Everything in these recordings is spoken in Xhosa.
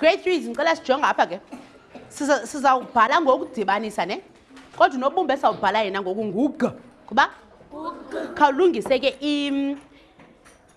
grade three ndicela sijonga apha ke sizawubhala ngokudibanisa ne kodwa unobumba esizawubhala yena ngoku ngubga kuba khawulungise ke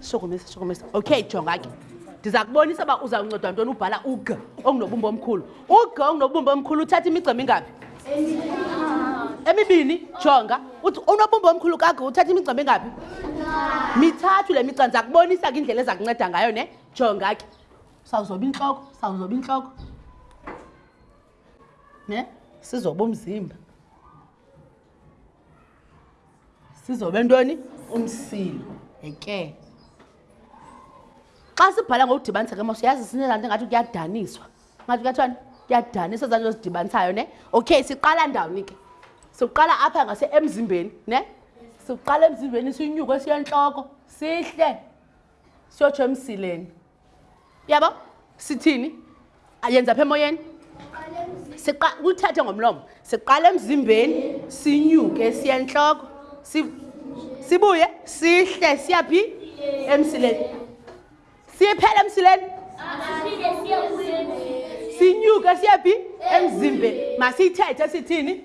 shokomisa shokomisa okay jonga ke ndiza kubonisa uba uzawuncedwa ntoni ubhala ug ongunobumba omkhulu ug ongunobumba omkhulu uthatha imigca mingaphi emibini jonga uthi unobumba omkhulu kag uthatha imigca mingaphi mithathu le migca ndiza kubonisa ke indlela eza kunceda ngayo ne jonga ke sawuzoba intloko sawuzoba intloko ne sizoba umzimba sizobe ntoni umsilo eke xa sibhala ngokudibanisa ke mos uyazi sinezaa nto ingathi kuyadaniswa ngathi kuyathwani kuyadaniswa zaa nto zidibanisayo ne okay siqala ndawoni ke siqala apha ngase emzimbeni ne siqala emzimbeni sinyuke siyentloko sihle siyotsho emsileni yabo sithini yenza apha emoyeni kuthethe ngomlomo siqala emzimbeni sinyuke siye ntloko sibuye sihle siyaphi emsileni siphele emsileni sinyuke siyaphi emzimbeni masiyithethe sithini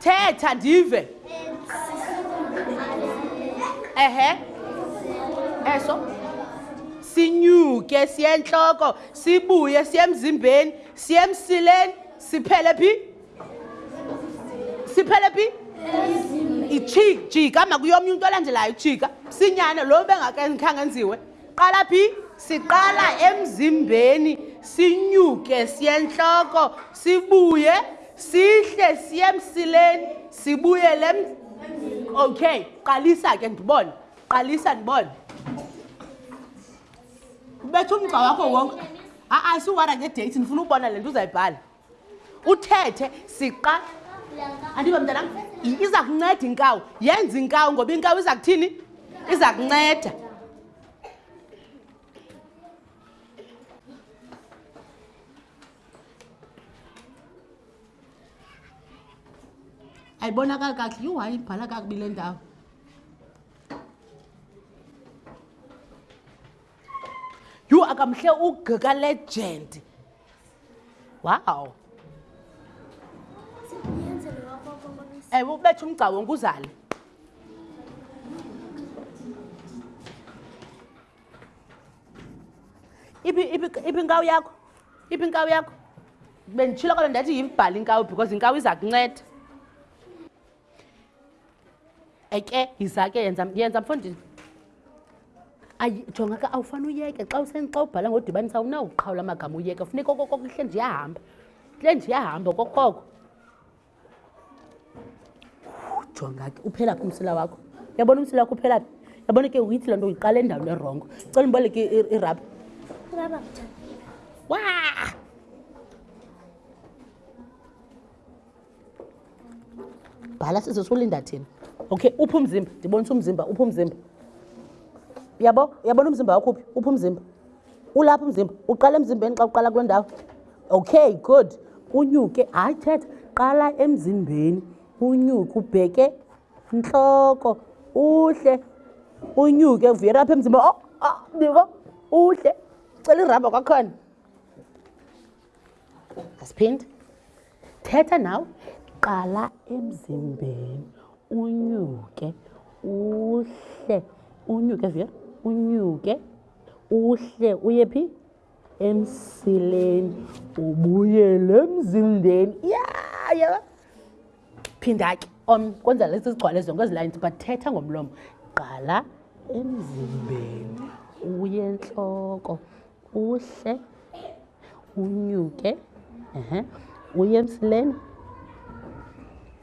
thetha ndive ehe eso sinyuke siye entloko sibuye siye emzimbeni siye emsileni siphele phi siphele phi ijika makuyomnye umntu olandelayo ijika sinyane lo bengakhange enziwe Qala phi? Siqala emzimbeni sinyuke siye entloko sibuye sihle siye emsileni sibuyele okay qalisa ke ndibone qalisa ndibone ubetha umgca wakho wonke a-a siwara ngedate ndifuna ubona le nto uzayibhala uthethe siqa andiba mntanam iza kunceda inkawu yenza inkawu ngoba inkawu iza kuthini iza kunceda ayibonakali kakuhle yhu hayi ibhala kakubi le ndawo yhu akamhle ugika legend wow ewe ubetha umgca wonke uzale iphi inkawu yakho iphi inkawu yakho benditshilo kalo ndathi yibhale inkawu because inkawu iza kunceda eke yiza ke yenza yenza mfondini ayi jonga ke awufani uyeke xa useni xa ubhala ngodibanisa awunawuqhawula amagama uyeke funeka okokoko ihle nje iyahamba ihle nje iyahamba okokoko jonga ke uphela phi umsila wakho yabona umsila wakho uphela phi yabona ke uyithi loo nto uyiqala endaweni erongo cela imboleke irabha wa bhala sisi usulinda thina okay uphi umzimba ndibonisa umzimba uphi umzimba yabo yabona umzimba wakho uphi uphi umzimba ulapha umzimba uqala emzimbeni xa uqala kule ndawo okay good unyuke hayi thetha qala emzimbeni unyuke ubheke ntloko uhle unyuke uvuyela apha emzimbeni o oh, o oh, ndiko uhle cela irabha kwakhona asiphindi thetha nawe qala emzimbeni unyuke uhle unyuke via unyuke uhle uye phi emsileni ubuyele emzimbeni ya ya phinda ke om kwenza lesi sigcwale zonke ezilayini but thetha ngomlomo qala emzimbeni uye entloko uhle unyuke ehe uye emsileni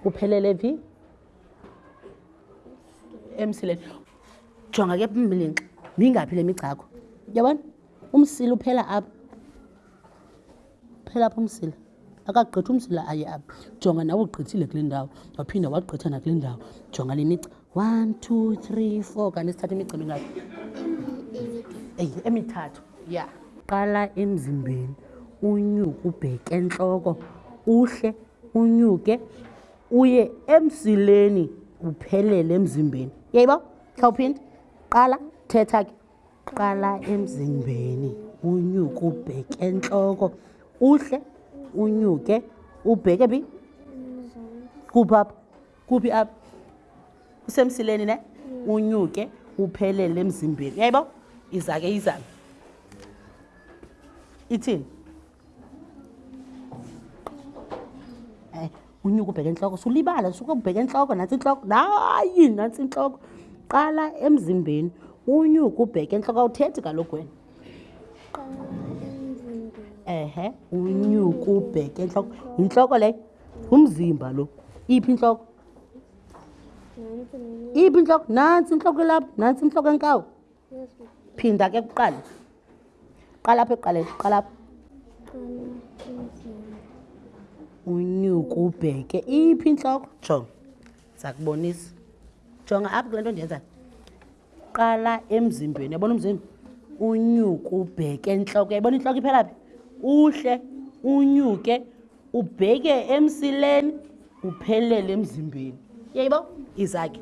uphelele phi emsileni jonga ke mlinxa mingaphi le migcakho yabona umsila uphela apha uphela apha umsila akagqitha umsila aye apha jonga nawe ugqithile kule ndawo waphinda wagqitha nakule ndawo jonga le migca one two three four kanti sithatha imigcini ingaphi eyi emithathu ya qala emzimbeni unyuke ubheke entloko uhle unyuke uye emsileni uphelele emzimbeni yayibo khawuphinde qala thetha ke qala emzimbeni unyuke ubheke entloko uhle unyuke ubheke phi kuphapha kuphi apha usemsileni ne unyuke uphelele emzimbeni yayibo iza ke izana ithini eh, unyuke ubheke entloko sulibala suke ubheke entloko nantsi intloko hayi nantsi intloko qala emzimbeni unyuke ubheke entloko awuthethi kaloku wena ehe unyuke ubheke entloko yintloko leyo umzimba lo iphi intloko iphi intloko nantsi intloko elapha nantsi intloko enkawo phinda ke kuqala qala apha ekuqaleni qala apha unyuka ubheke iphi intloko jonga ndiza kubonisa jonga apha kule nto ndiyenzayo qala emzimbeni yabona umzimba unyuka ubheke entloko yayibona intloko iphela phi uhle unyuke ubheke emsileni uphelele emzimbeni yayibo izakhe